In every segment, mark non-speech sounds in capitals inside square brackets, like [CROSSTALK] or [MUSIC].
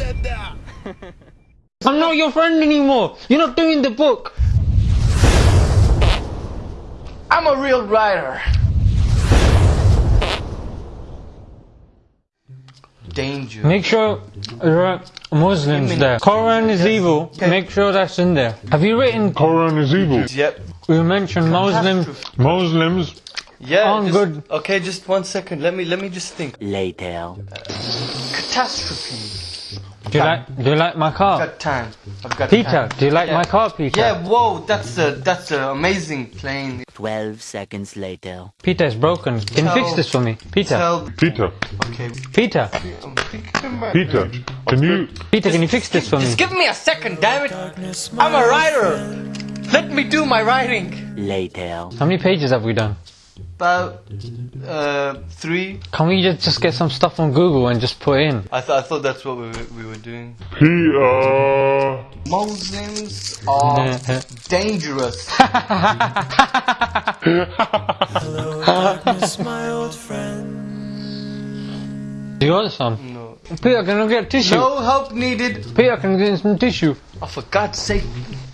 [LAUGHS] I'm not your friend anymore. You're not doing the book. I'm a real writer. Danger. Make sure there are Muslims there. Quran is evil. Make sure that's in there. Have you written? Quran is evil. Yep. You mentioned Muslims. Muslims. Yeah. I'm just- good. Okay, just one second. Let me let me just think. Later. Uh, catastrophe. Do you like? Do you like my car? I've got time. I've got Peter? time. Do you like Yeah. my car, Peter? Yeah. Whoa. That's a that's an amazing plane. 12 seconds later. Peter is broken. Can you fix this for me, Peter? Tell. Peter. Okay. Peter, Peter. Can you? Peter, can you fix this for me? Just give me a second, damn it. I'm a writer. Let me do my writing. Later. How many pages have we done? About uh three. Can we just, just get some stuff on Google and just put in? I thought I thought that's what we were, we were doing. Peter. Muslims are dangerous. Do [LAUGHS] [LAUGHS] you want some? No. Peter, can I get tissue? No help needed. Peter, can I get some tissue? Oh, for God's sake.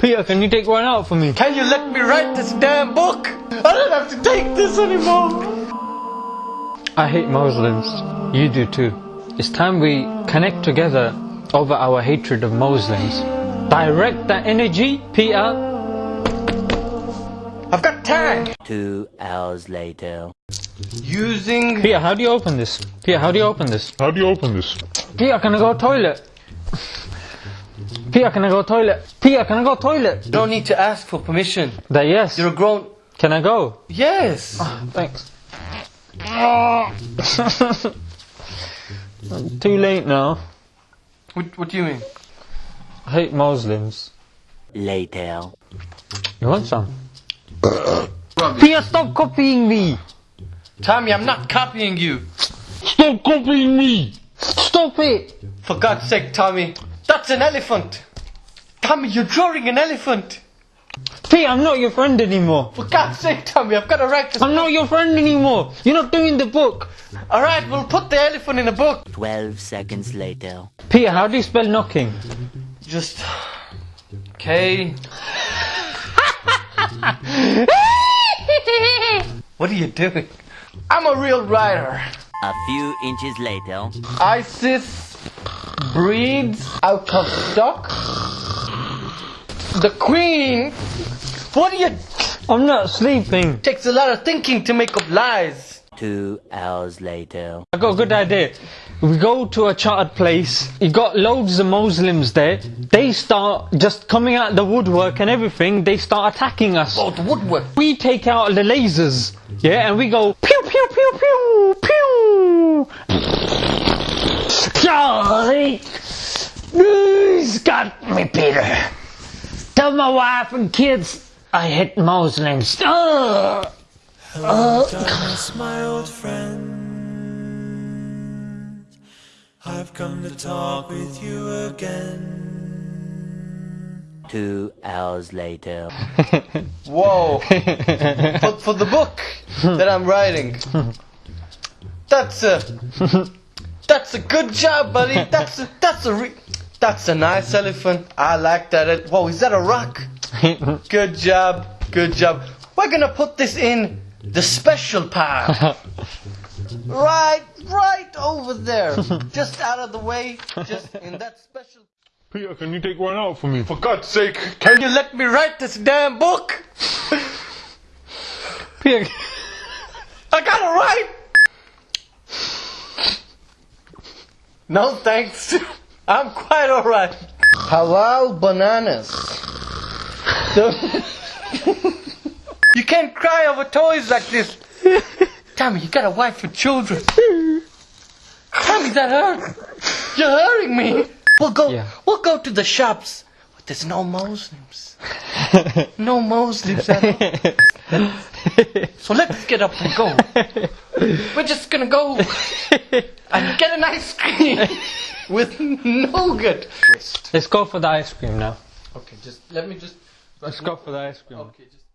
Peter, can you take one out for me? Can you let me write this damn book? I don't have to take this anymore. I hate Muslims. You do too. It's time we connect together over our hatred of Muslims. Direct that energy, Peter. I've got time. Two hours later. Using. Peter, how do you open this? Peter, how do you open this? How do you open this? Peter, can I go to toilet? Peter, can I go toilet? Peter, can I go toilet? You Don't need to ask for permission. That yes. You're a grown. Can I go? Yes. Ah, thanks. [LAUGHS] Too late now. What, what do you mean? I hate Muslims. Later. You want some? [COUGHS] Peter, stop copying me! Tommy, I'm not copying you. Stop copying me! Stop it! For God's sake, Tommy. That's an elephant. Tommy, you're drawing an elephant. Peter, I'm not your friend anymore. For God's sake, Tommy, I've got to write this. I'm not your friend anymore. You're not doing the book. Alright, we'll put the elephant in a book. 12 seconds later. Peter, how do you spell knocking? Just. K. [LAUGHS] what are you doing? I'm a real writer. A few inches later. ISIS breeds out of stock. The queen. What are you? I'm not sleeping. Takes a lot of thinking to make up lies. Two hours later. I got a good idea. We go to a chartered place. You got loads of Muslims there. They start just coming out the woodwork and everything. They start attacking us. Oh, the woodwork. We take out the lasers, yeah, and we go pew pew pew pew pew. Charlie, he's got me, Peter. Tell my wife and kids I hate Muslims. Ugh. Darkness, uh. my old friend. I've come to talk with you again. Two hours later. [LAUGHS] Whoa. for, for the book that I'm writing. [LAUGHS] That's a. That's a good job, buddy. That's a, that's a re- that's a nice elephant. I like that. Whoa, is that a rock? [LAUGHS] Good job. Good job. We're gonna put this in the special part. [LAUGHS] right, right over there. Just out of the way. Just in that special. Peter, can you take one out for me? For God's sake. Can you let me write this damn book? Peter, I gotta write. No thanks. [LAUGHS] I'm quite alright. Halal bananas. you can't cry over toys like this. Tommy, you got a wife and children. Tommy, that hurt. You're hurting me. We'll go. Yeah. We'll go to the shops. But there's no Muslims. [LAUGHS] No Muslims at all. [LAUGHS] So let's get up and go. We're just gonna go and get an ice cream [LAUGHS] with nougat. let's go for the ice cream now. Okay, just let me just. Let's go for the ice cream. Okay, just.